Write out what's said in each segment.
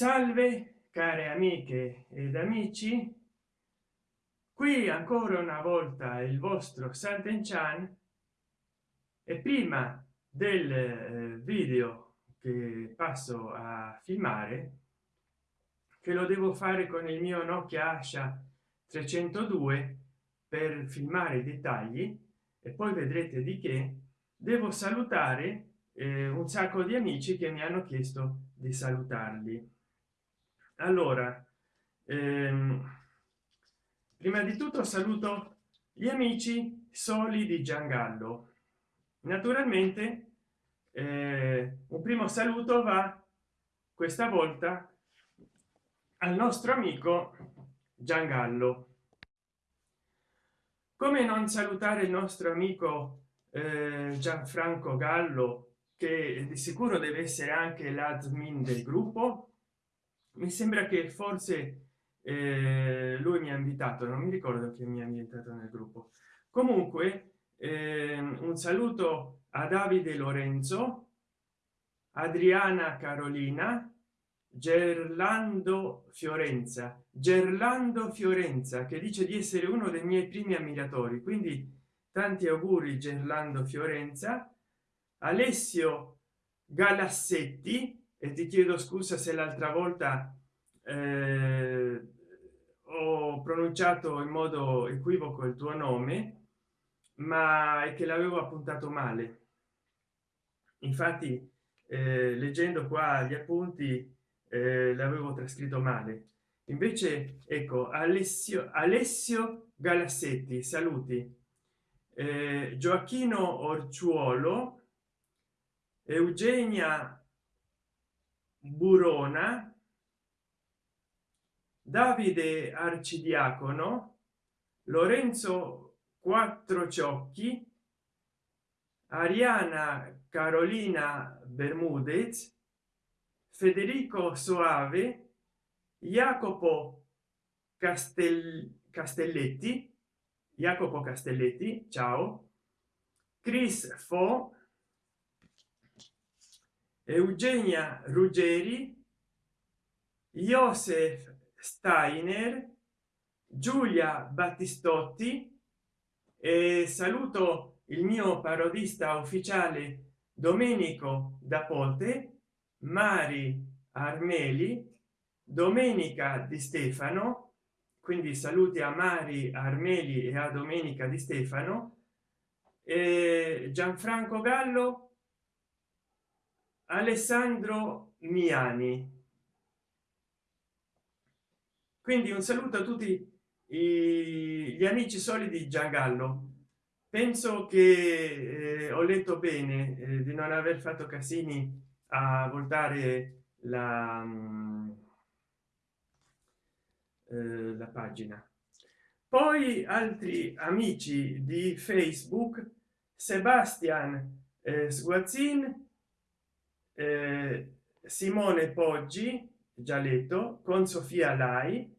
salve care amiche ed amici. Qui ancora una volta il vostro santen chan e prima del eh, video che passo a filmare che lo devo fare con il mio nokia asha 302 per filmare i dettagli e poi vedrete di che devo salutare eh, un sacco di amici che mi hanno chiesto di salutarli allora ehm, prima di tutto saluto gli amici soli di giangallo. Naturalmente eh, un primo saluto va questa volta al nostro amico giangallo. Come non salutare il nostro amico eh, gianfranco gallo che di sicuro deve essere anche l'admin del gruppo mi sembra che forse eh, lui mi ha invitato non mi ricordo che mi ha invitato nel gruppo. Comunque eh, un saluto a davide lorenzo adriana carolina gerlando fiorenza. Gerlando fiorenza che dice di essere uno dei miei primi ammiratori quindi tanti auguri gerlando fiorenza. Alessio galassetti e ti chiedo scusa se l'altra volta eh, ho pronunciato in modo equivoco il tuo nome ma è che l'avevo appuntato male. Infatti eh, leggendo qua gli appunti eh, l'avevo trascritto male. Invece ecco alessio alessio galassetti saluti. Eh, gioacchino orciuolo eugenia burona davide arcidiacono lorenzo quattro ciocchi ariana carolina bermudez federico soave jacopo castel castelletti jacopo castelletti ciao chris fo eugenia ruggeri joseph steiner giulia battistotti e saluto il mio parodista ufficiale domenico da ponte mari armeli domenica di stefano quindi saluti a mari armeli e a domenica di stefano e gianfranco gallo alessandro miani. Quindi un saluto a tutti gli amici solidi giangallo. Penso che eh, ho letto bene eh, di non aver fatto casini a voltare la, mm, eh, la pagina. Poi altri amici di facebook sebastian eh, sguazzin eh, simone poggi già letto con sofia lai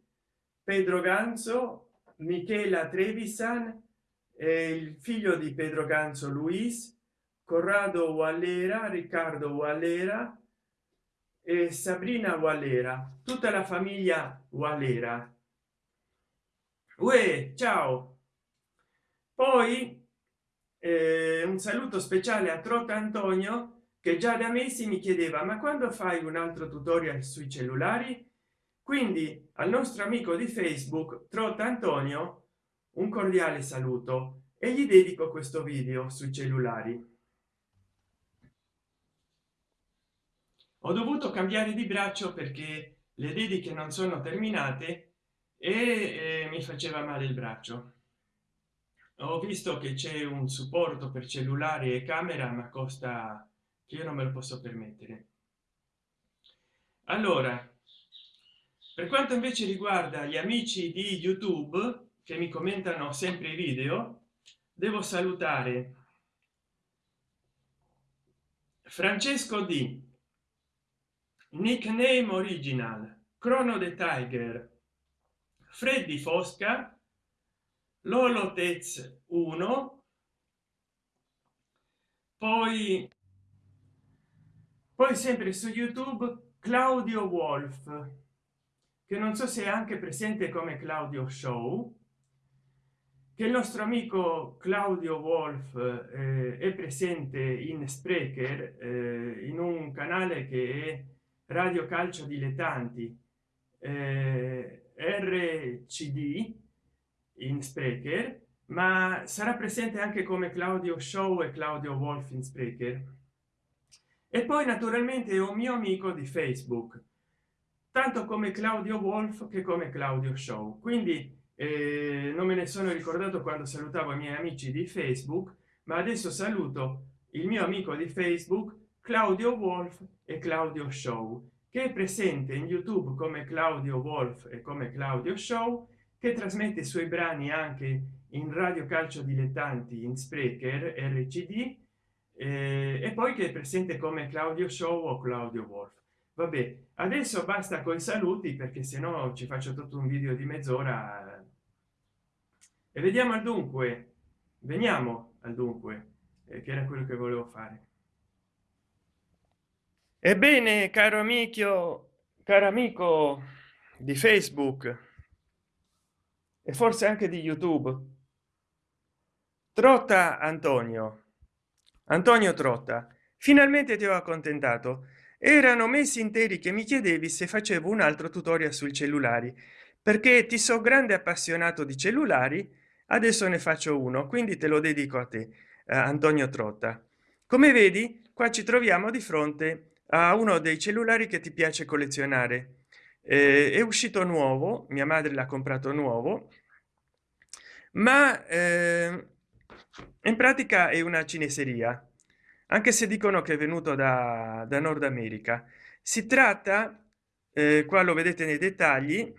pedro ganzo michela trevisan il figlio di pedro ganzo luis corrado wallera riccardo wallera e sabrina wallera. Tutta la famiglia wallera. Uè, ciao. Poi eh, un saluto speciale a trota antonio che già da mesi mi chiedeva ma quando fai un altro tutorial sui cellulari? Quindi al nostro amico di facebook trota antonio un cordiale saluto e gli dedico questo video sui cellulari. Ho dovuto cambiare di braccio perché le dediche non sono terminate e eh, mi faceva male il braccio. Ho visto che c'è un supporto per cellulare e camera ma costa che io non me lo posso permettere. Allora per quanto invece riguarda gli amici di youtube che mi commentano sempre i video devo salutare francesco di nickname original crono the tiger freddy fosca lolo tez 1 poi poi sempre su youtube claudio wolf che non so se è anche presente come claudio show che il nostro amico claudio wolf eh, è presente in sprecher eh, in un canale che è radio calcio dilettanti eh, rcd in sprecher ma sarà presente anche come claudio show e claudio wolf in sprecher e poi naturalmente un mio amico di facebook tanto come claudio wolf che come claudio show. Quindi eh, non me ne sono ricordato quando salutavo i miei amici di facebook ma adesso saluto il mio amico di facebook claudio wolf e claudio show che è presente in youtube come claudio wolf e come claudio show che trasmette i suoi brani anche in radio calcio dilettanti in sprecher rcd eh, e poi che è presente come claudio show o claudio wolf. Vabbè adesso basta con i saluti perché se no ci faccio tutto un video di mezz'ora. E vediamo al dunque. Veniamo al dunque eh, che era quello che volevo fare. Ebbene caro amico caro amico di facebook e forse anche di youtube trotta antonio antonio trotta finalmente ti ho accontentato. Erano mesi interi che mi chiedevi se facevo un altro tutorial sui cellulari. Perché ti so grande appassionato di cellulari adesso ne faccio uno quindi te lo dedico a te eh, antonio trotta. Come vedi qua ci troviamo di fronte a uno dei cellulari che ti piace collezionare. Eh, è uscito nuovo mia madre l'ha comprato nuovo ma eh, in pratica è una cineseria anche se dicono che è venuto da, da nord america. Si tratta eh, qua lo vedete nei dettagli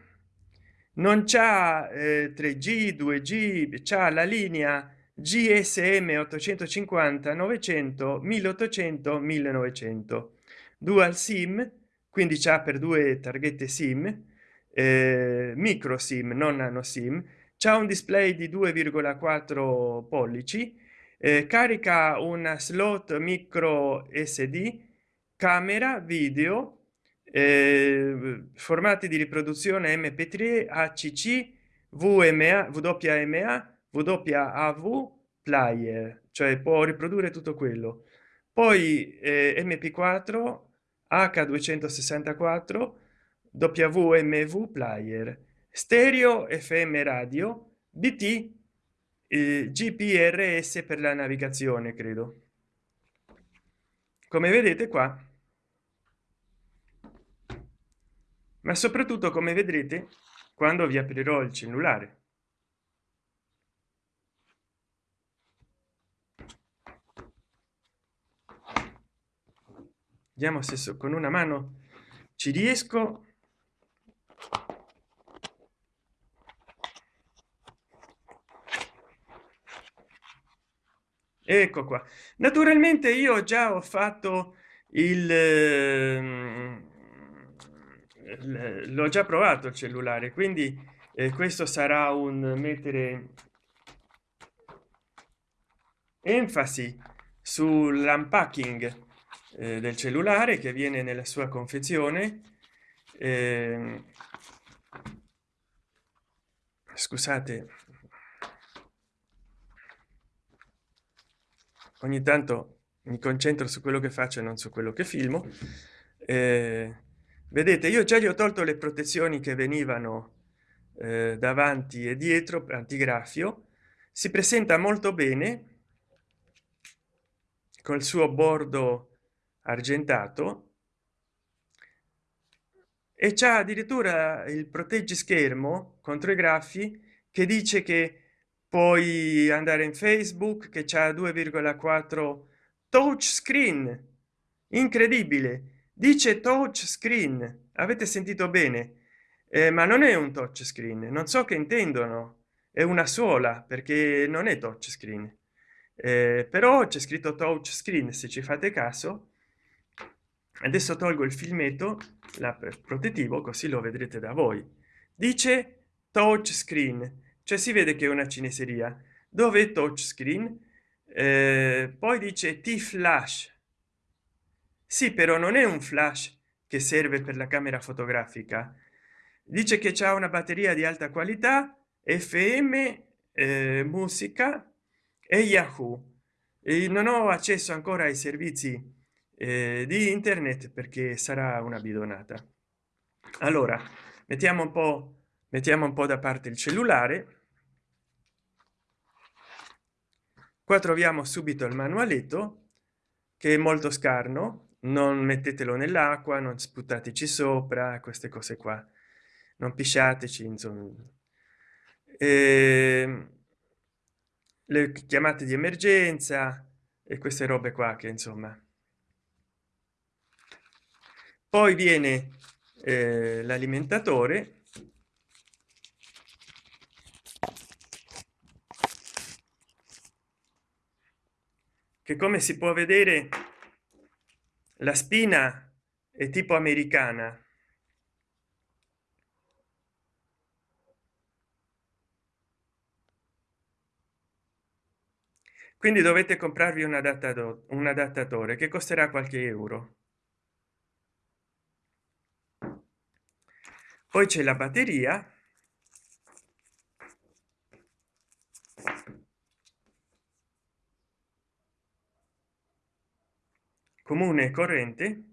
non c'ha eh, 3g 2g c'ha la linea gsm 850 900 1800 1900 dual sim quindi c'ha per due targhette sim eh, micro sim non nano sim c'è un display di 2,4 pollici eh, carica una slot micro sd camera video eh, formati di riproduzione mp3 acc vma wma wav player cioè può riprodurre tutto quello. Poi eh, mp4 h264 wmv player stereo fm radio bt eh, gprs per la navigazione credo. Come vedete qua ma soprattutto come vedrete quando vi aprirò il cellulare. Vediamo se con una mano ci riesco ecco qua. Naturalmente io già ho fatto il ehm, l'ho già provato il cellulare quindi eh, questo sarà un mettere enfasi sull'unpacking eh, del cellulare che viene nella sua confezione. Eh, scusate ogni tanto mi concentro su quello che faccio e non su quello che filmo. Eh, vedete io già gli ho tolto le protezioni che venivano eh, davanti e dietro antigraffio si presenta molto bene col suo bordo argentato e c'è addirittura il proteggi schermo contro i graffi che dice che puoi andare in facebook che c'è 2,4 touch screen. Incredibile. Dice touch screen. Avete sentito bene? Eh, ma non è un touch screen. Non so che intendono. È una sola perché non è touch screen. Eh, però c'è scritto touch screen se ci fate caso. Adesso tolgo il filmetto la protettivo così lo vedrete da voi. Dice touch screen cioè si vede che è una cineseria. Dove touchscreen? Eh, poi dice t flash sì però non è un flash che serve per la camera fotografica. Dice che c'è una batteria di alta qualità fm eh, musica e yahoo. E non ho accesso ancora ai servizi eh, di internet perché sarà una bidonata. Allora mettiamo un po mettiamo un po da parte il cellulare. Qua troviamo subito il manualetto che è molto scarno. Non mettetelo nell'acqua non sputtateci sopra queste cose qua. Non pisciateci insomma. E ehm, le chiamate di emergenza e queste robe qua che insomma. Poi viene eh, l'alimentatore che come si può vedere la spina è tipo americana. Quindi dovete comprarvi un adattatore un adattatore che costerà qualche euro. Poi c'è la batteria comune corrente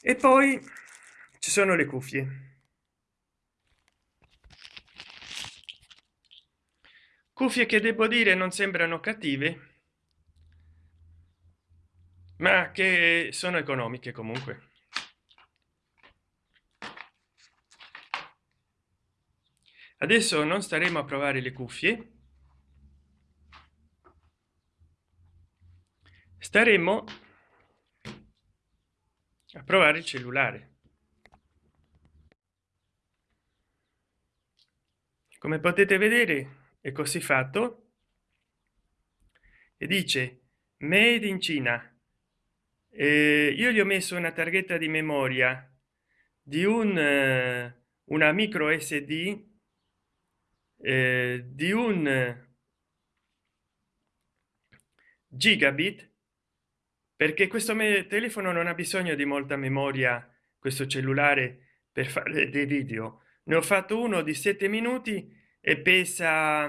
e poi ci sono le cuffie. Cuffie che devo dire non sembrano cattive ma che sono economiche comunque adesso non staremo a provare le cuffie. Staremo a provare il cellulare. Come potete vedere è così fatto. E dice made in cina eh, io gli ho messo una targhetta di memoria di un eh, una micro sd eh, di un gigabit perché questo telefono non ha bisogno di molta memoria questo cellulare per fare dei video. Ne ho fatto uno di sette minuti e pesa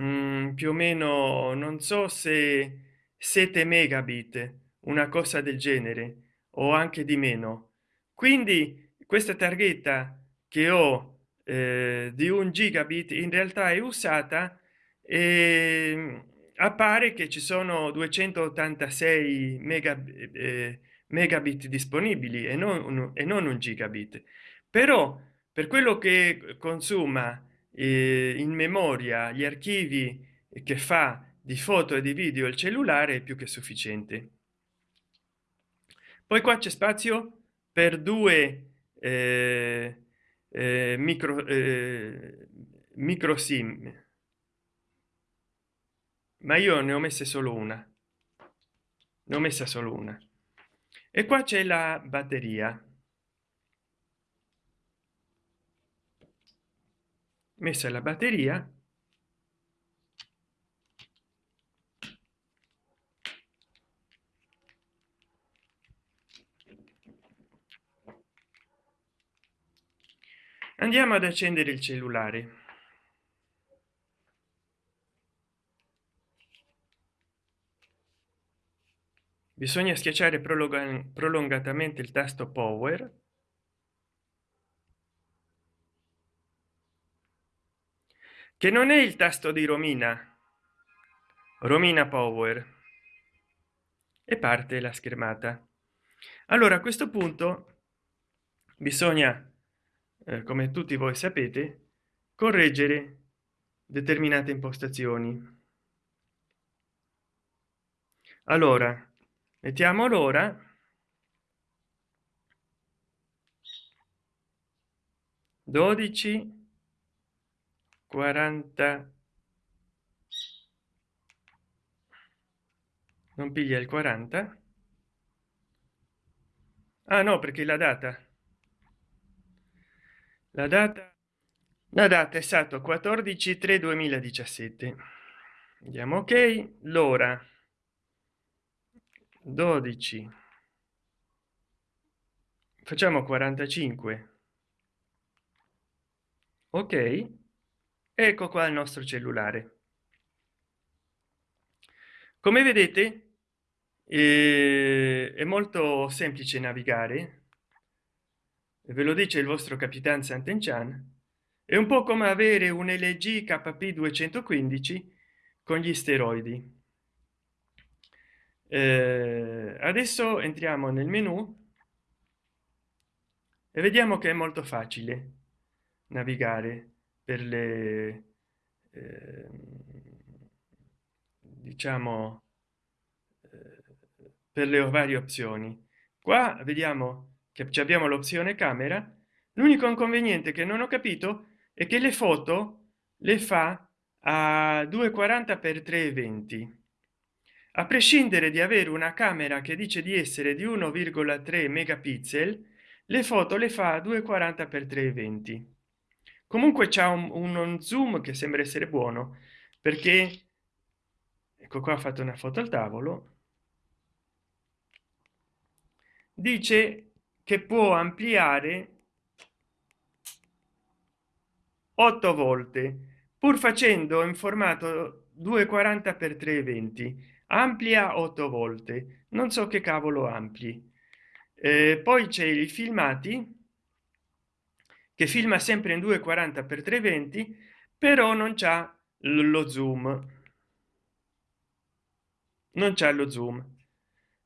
mm, più o meno non so se 7 megabit una cosa del genere o anche di meno. Quindi questa targhetta che ho eh, di un gigabit in realtà è usata e appare che ci sono 286 mega, eh, megabit disponibili e non, e non un gigabit. Però per quello che consuma eh, in memoria gli archivi che fa di foto e di video il cellulare è più che sufficiente. Poi qua c'è spazio per due eh, eh, micro eh, micro sim. Ma io ne ho messe solo una. Ne ho messa solo una. E qua c'è la batteria. Messa la batteria andiamo ad accendere il cellulare. Bisogna schiacciare prolungatamente il tasto power. Che non è il tasto di romina. Romina power. E parte la schermata. Allora a questo punto bisogna eh, come tutti voi sapete correggere determinate impostazioni. Allora mettiamo l'ora dodici quaranta. Non piglia il 40 ah no perché la data la data? La data è stato 14 3 2017 andiamo ok l'ora? 12 facciamo 45 ok ecco qua il nostro cellulare. Come vedete eh, è molto semplice navigare ve lo dice il vostro capitan Sant'Enchan è un po come avere un lg kp 215 con gli steroidi. Eh, adesso entriamo nel menu e vediamo che è molto facile navigare per le eh, diciamo eh, per le varie opzioni. Qua vediamo che abbiamo l'opzione camera l'unico inconveniente che non ho capito è che le foto le fa a 240 per 320 a prescindere di avere una camera che dice di essere di 1,3 megapixel le foto le fa a 240 per 320 comunque c'è un, un zoom che sembra essere buono perché ecco qua ho fatto una foto al tavolo. Dice che può ampliare 8 volte pur facendo in formato 240 per 320 amplia 8 volte. Non so che cavolo ampli. Eh, poi c'è i filmati che filma sempre in 240 per 320 però non c'ha lo zoom. Non c'è lo zoom.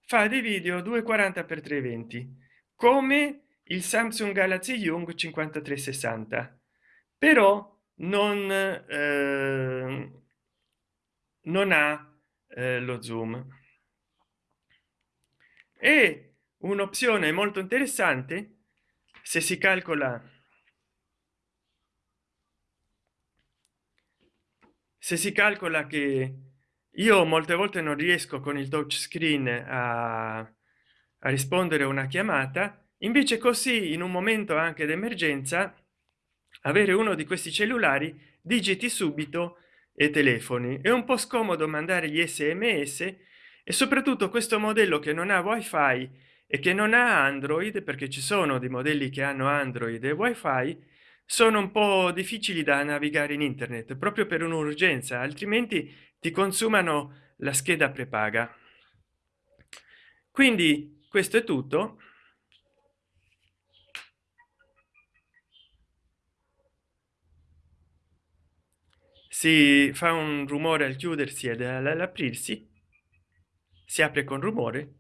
Fa dei video 240 per 320 come il samsung galaxy young 5360 però non eh, non ha eh, lo zoom. E un'opzione molto interessante se si calcola se si calcola che io molte volte non riesco con il touch screen a, a rispondere a una chiamata invece così in un momento anche d'emergenza avere uno di questi cellulari digiti subito e telefoni. È un po scomodo mandare gli sms e soprattutto questo modello che non ha wifi e che non ha android perché ci sono dei modelli che hanno android e wifi sono un po difficili da navigare in internet proprio per un'urgenza altrimenti ti consumano la scheda prepaga. Quindi questo è tutto. Si fa un rumore al chiudersi ed all'aprirsi. Si apre con rumore.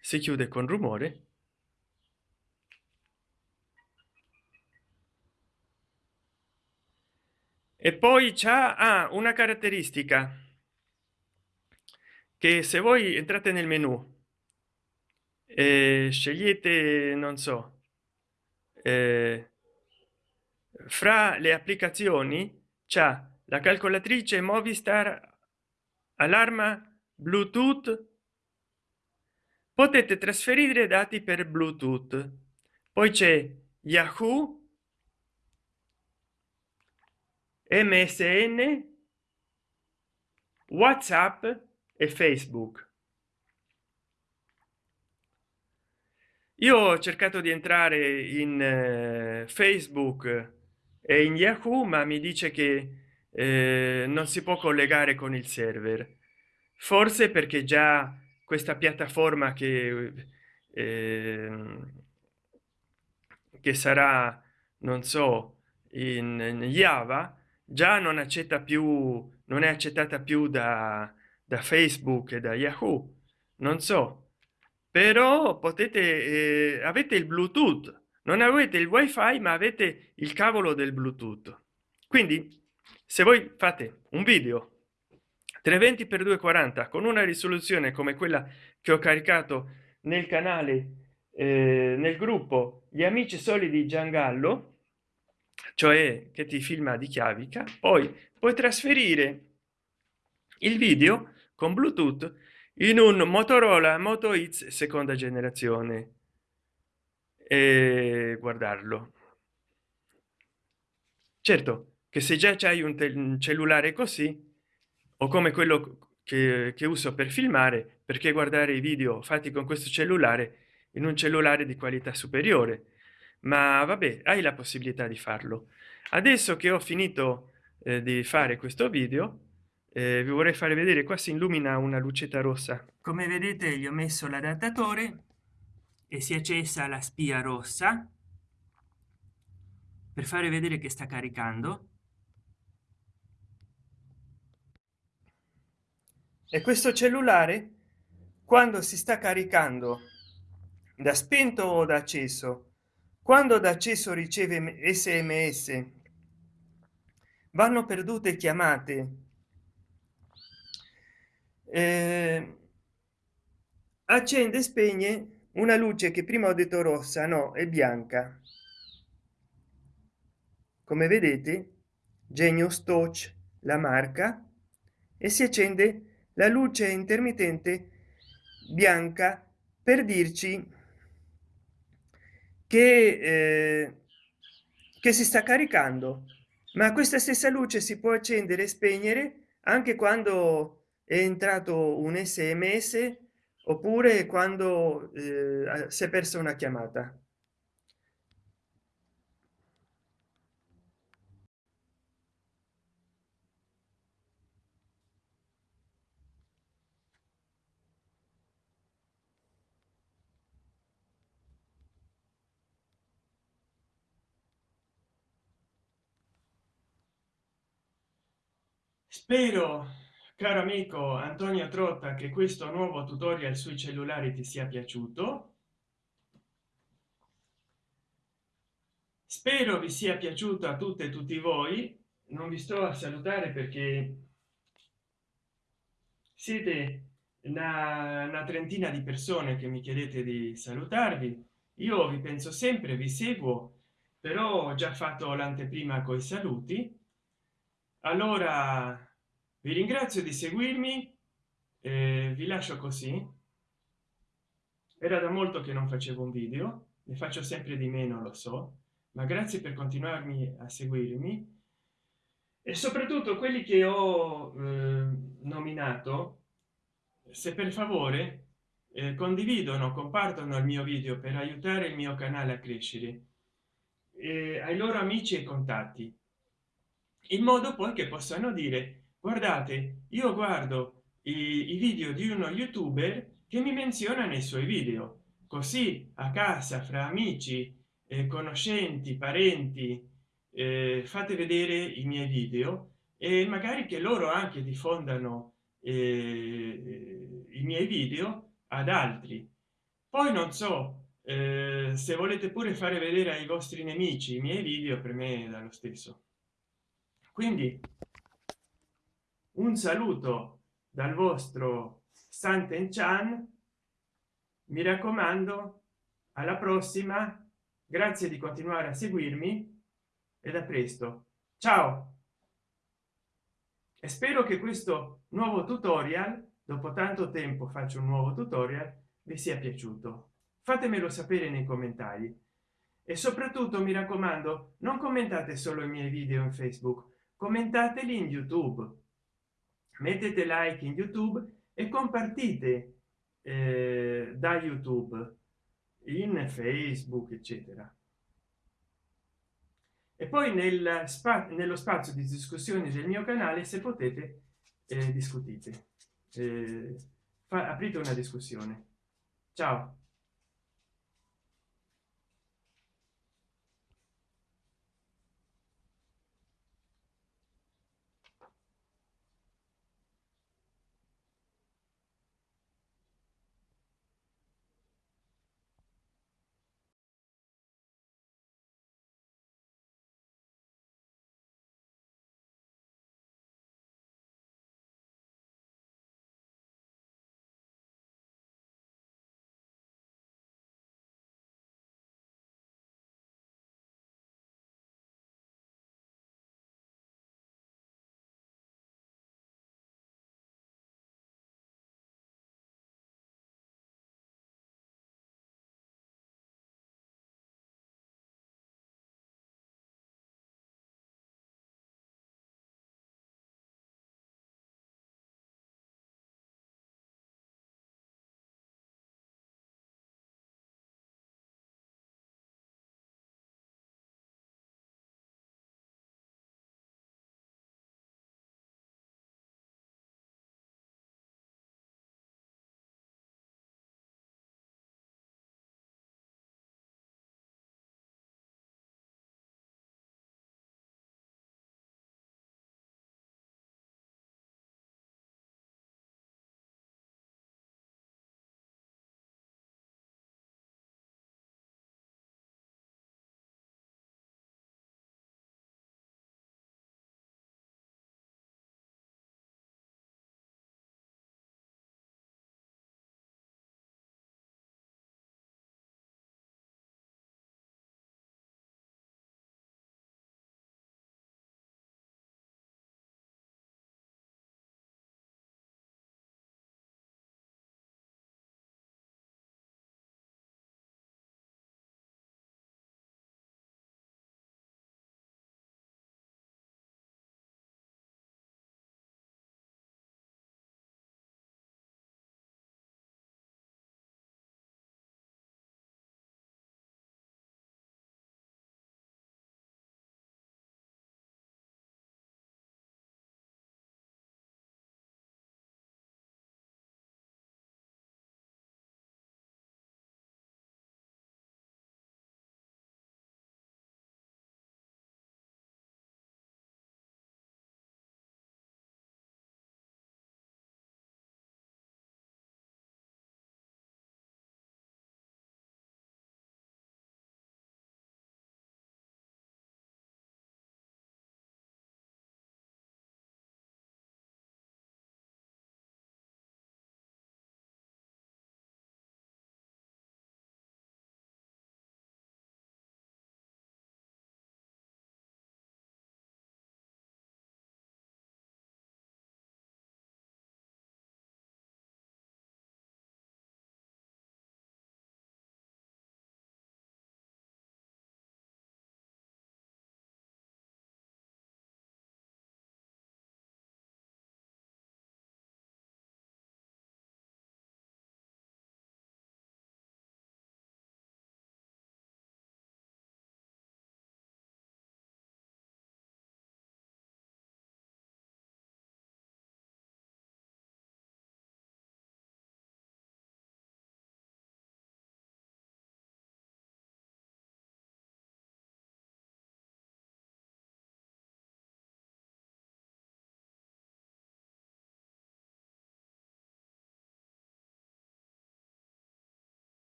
Si chiude con rumore. E poi c'ha ah, una caratteristica che se voi entrate nel menu. E scegliete non so eh, fra le applicazioni c'è la calcolatrice movistar allarma bluetooth. Potete trasferire dati per bluetooth. Poi c'è yahoo msn whatsapp e facebook. Io ho cercato di entrare in eh, facebook e in yahoo ma mi dice che eh, non si può collegare con il server. Forse perché già questa piattaforma che eh, che sarà non so in, in java già non accetta più non è accettata più da, da facebook e da yahoo non so. Però potete eh, avete il bluetooth non avete il wifi ma avete il cavolo del bluetooth. Quindi se voi fate un video 320 x 240 con una risoluzione come quella che ho caricato nel canale eh, nel gruppo gli amici solidi giangallo cioè che ti filma di chiavica poi puoi trasferire il video con bluetooth in un motorola moto x seconda generazione. E guardarlo. Certo che se già c'hai un, cellulare così o come quello che, che uso per filmare perché guardare i video fatti con questo cellulare in un cellulare di qualità superiore? Ma vabbè hai la possibilità di farlo. Adesso che ho finito eh, di fare questo video eh, vi vorrei fare vedere qua si illumina una lucetta rossa. Come vedete gli ho messo l'adattatore e si è accesa la spia rossa per fare vedere che sta caricando. E questo cellulare quando si sta caricando da spento o da acceso? Quando da acceso riceve sms vanno perdute chiamate eh, accende e spegne una luce che prima ho detto rossa no è bianca. Come vedete genio stoch la marca e si accende la luce intermittente bianca per dirci che, eh, che si sta caricando. Ma questa stessa luce si può accendere e spegnere anche quando è entrato un sms oppure quando eh, si è persa una chiamata? Spero caro amico antonio trotta che questo nuovo tutorial sui cellulari ti sia piaciuto? Spero vi sia piaciuto a tutte e tutti voi. Non vi sto a salutare perché siete una, una trentina di persone che mi chiedete di salutarvi. Io vi penso sempre vi seguo però ho già fatto l'anteprima coi saluti. Allora vi ringrazio di seguirmi eh, vi lascio così. Era da molto che non facevo un video ne faccio sempre di meno lo so ma grazie per continuarmi a seguirmi. E soprattutto quelli che ho eh, nominato se per favore eh, condividono compartono il mio video per aiutare il mio canale a crescere eh, ai loro amici e contatti in modo poi che possano dire guardate io guardo i, i video di uno youtuber che mi menziona nei suoi video. Così a casa fra amici eh, conoscenti parenti eh, fate vedere i miei video e magari che loro anche diffondano eh, i miei video ad altri. Poi non so eh, se volete pure fare vedere ai vostri nemici i miei video per me è dallo stesso. Quindi un saluto dal vostro santen chan mi raccomando alla prossima. Grazie di continuare a seguirmi e da presto. Ciao! E spero che questo nuovo tutorial dopo tanto tempo faccio un nuovo tutorial vi sia piaciuto. Fatemelo sapere nei commentari. E soprattutto mi raccomando non commentate solo i miei video in facebook commentateli in youtube mettete like in youtube e compartite eh, da youtube in facebook eccetera. E poi nel spazio nello spazio di discussioni del mio canale se potete eh, discutite. Eh, aprite una discussione. Ciao